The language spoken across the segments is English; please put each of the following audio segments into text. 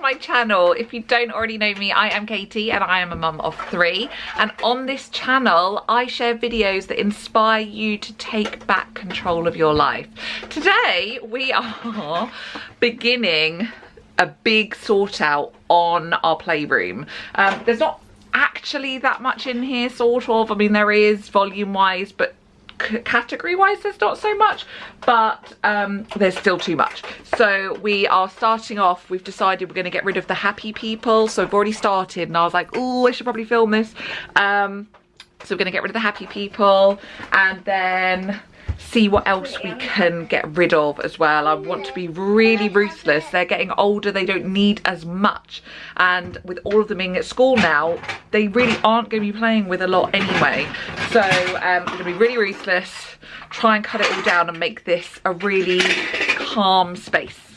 to my channel. If you don't already know me, I am Katie and I am a mum of three. And on this channel, I share videos that inspire you to take back control of your life. Today, we are beginning a big sort out on our playroom. Um, there's not actually that much in here sort of i mean there is volume wise but category wise there's not so much but um, there's still too much. So we are starting off we've decided we're going to get rid of the happy people. So I've already started and I was like oh I should probably film this. Um, so we're going to get rid of the happy people and then see what else we can get rid of as well. I want to be really ruthless. They're getting older, they don't need as much. And with all of them being at school now, they really aren't going to be playing with a lot anyway. So um, I'm going to be really ruthless, try and cut it all down and make this a really calm space.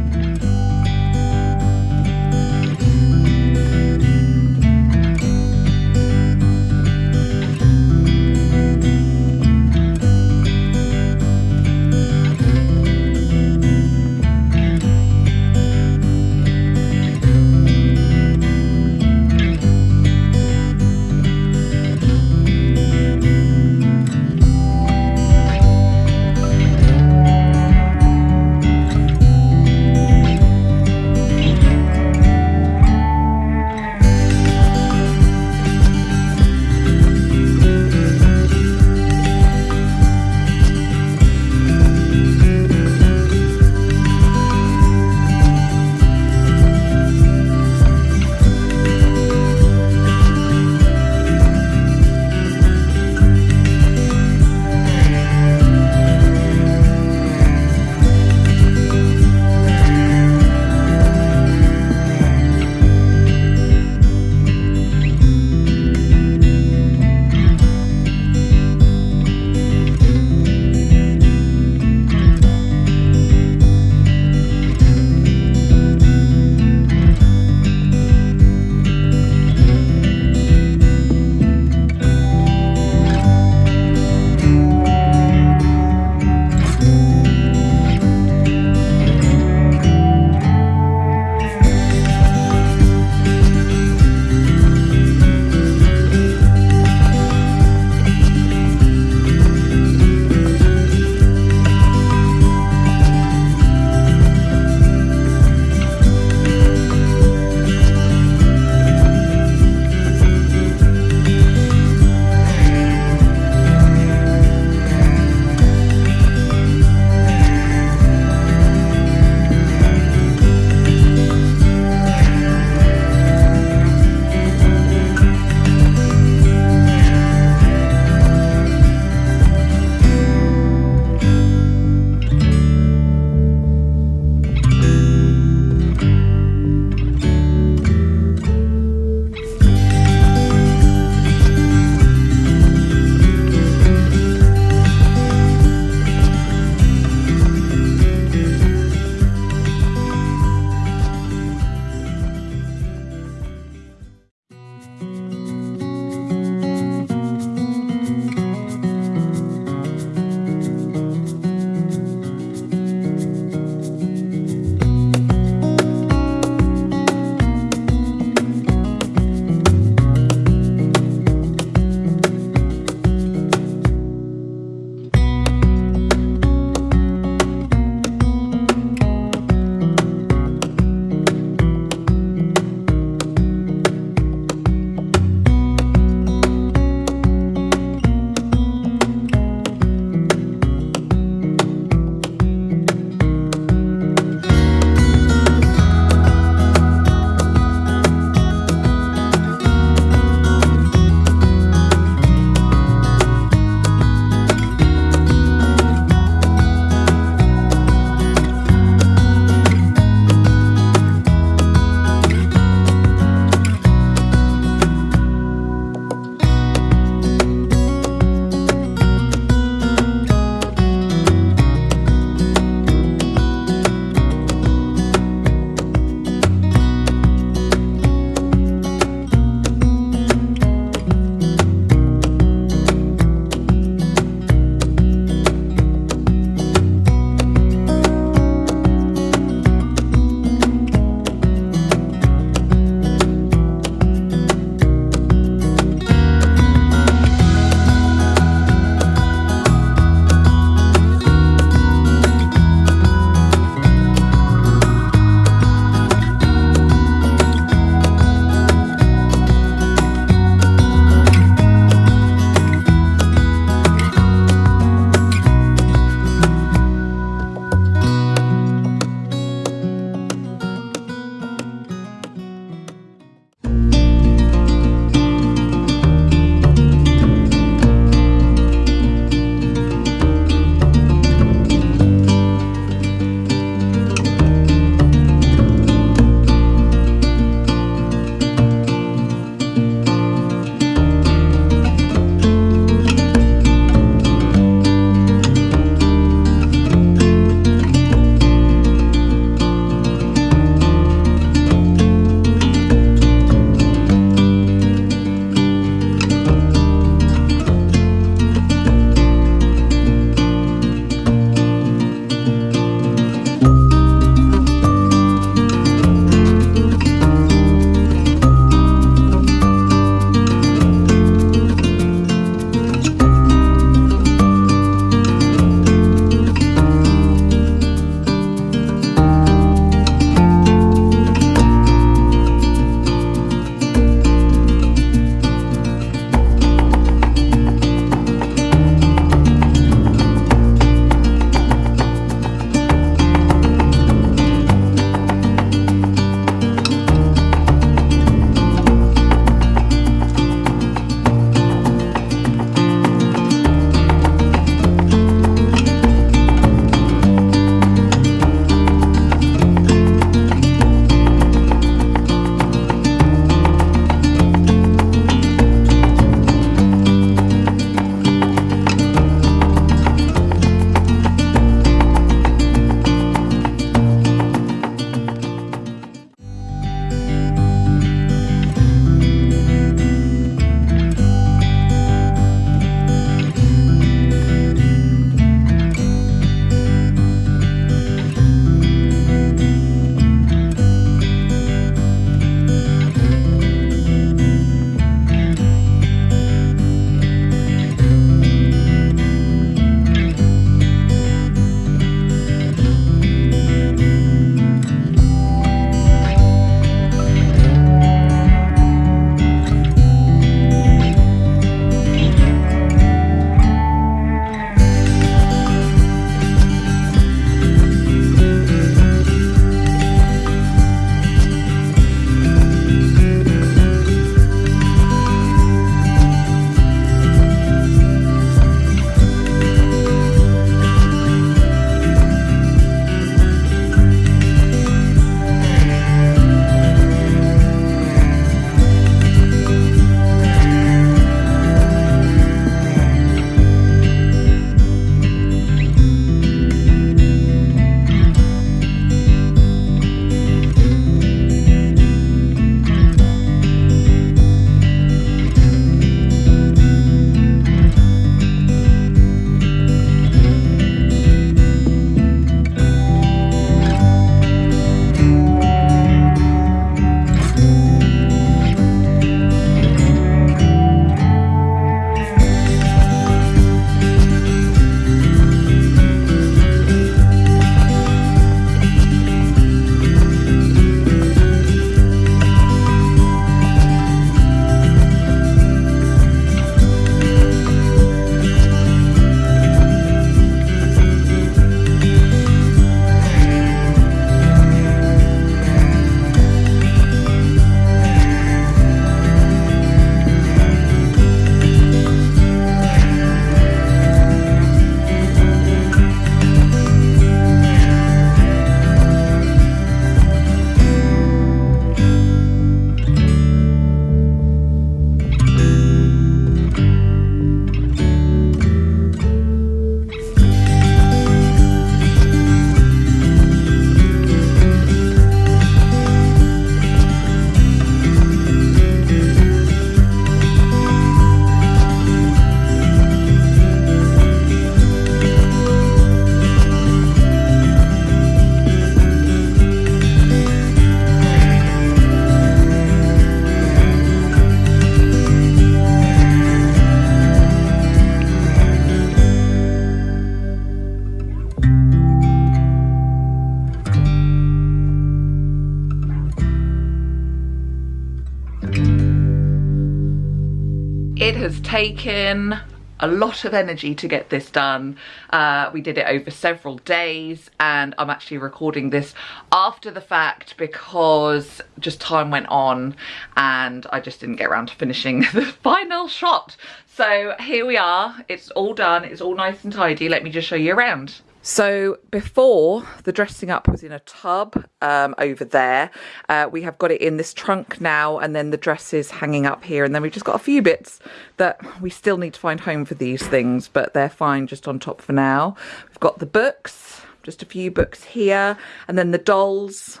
Taken a lot of energy to get this done. Uh, we did it over several days and I'm actually recording this after the fact because just time went on and I just didn't get around to finishing the final shot. So here we are, it's all done, it's all nice and tidy. Let me just show you around. So before the dressing up was in a tub um, over there, uh, we have got it in this trunk now and then the dress is hanging up here. And then we've just got a few bits that we still need to find home for these things but they're fine just on top for now. We've got the books, just a few books here and then the dolls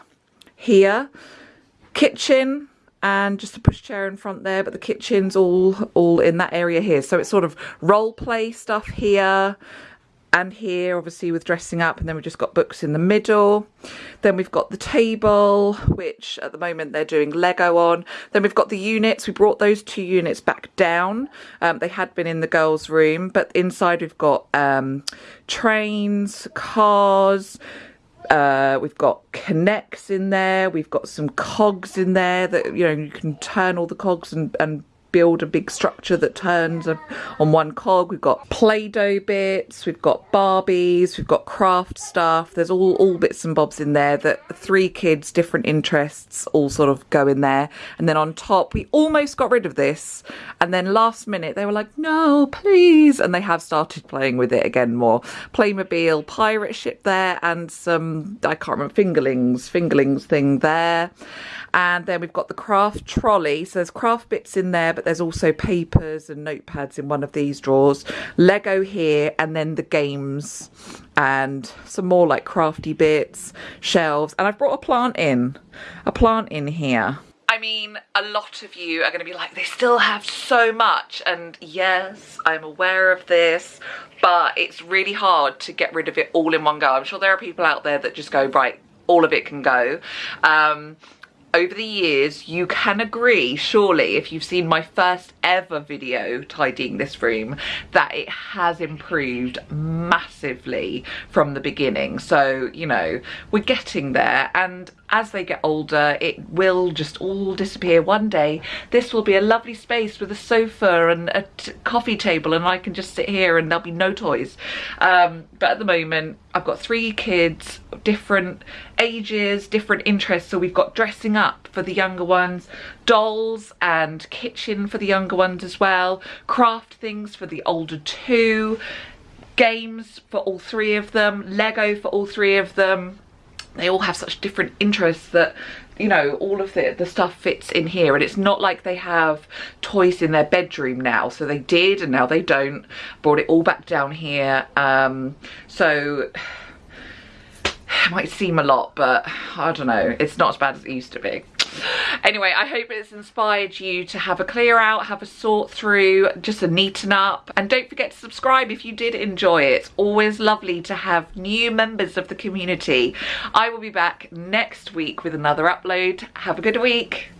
here, kitchen, and just a pushchair in front there but the kitchen's all all in that area here. So it's sort of role play stuff here and here obviously with dressing up and then we've just got books in the middle. Then we've got the table which at the moment they're doing lego on. Then we've got the units. We brought those two units back down. Um, they had been in the girls room but inside we've got um, trains cars uh, we've got K'Nex in there. We've got some cogs in there that you know you can turn all the cogs and, and build a big structure that turns on one cog. We've got Play-Doh bits, we've got Barbies, we've got craft stuff. There's all, all bits and bobs in there that three kids, different interests, all sort of go in there. And then on top, we almost got rid of this. And then last minute, they were like, no, please. And they have started playing with it again more. Playmobil pirate ship there and some, I can't remember, fingerlings, fingerlings thing there. And then we've got the craft trolley. So there's craft bits in there, but there's also papers and notepads in one of these drawers. Lego here, and then the games and some more like crafty bits, shelves. And I've brought a plant in, a plant in here. I mean, a lot of you are going to be like, they still have so much. And yes, I'm aware of this, but it's really hard to get rid of it all in one go. I'm sure there are people out there that just go, right, all of it can go. Um, over the years you can agree surely if you've seen my first ever video tidying this room that it has improved massively from the beginning. So you know we're getting there. And as they get older it will just all disappear one day. This will be a lovely space with a sofa and a coffee table and I can just sit here and there'll be no toys. Um, but at the moment I've got three kids different ages different interests. So we've got dressing up for the younger ones dolls and kitchen for the younger ones as well craft things for the older two games for all three of them lego for all three of them they all have such different interests that you know all of the the stuff fits in here. And it's not like they have toys in their bedroom now. So they did and now they don't. Brought it all back down here. Um so it might seem a lot but i don't know. It's not as bad as it used to be anyway i hope it's inspired you to have a clear out have a sort through just a neaten up. And don't forget to subscribe if you did enjoy it. It's always lovely to have new members of the community. I will be back next week with another upload. Have a good week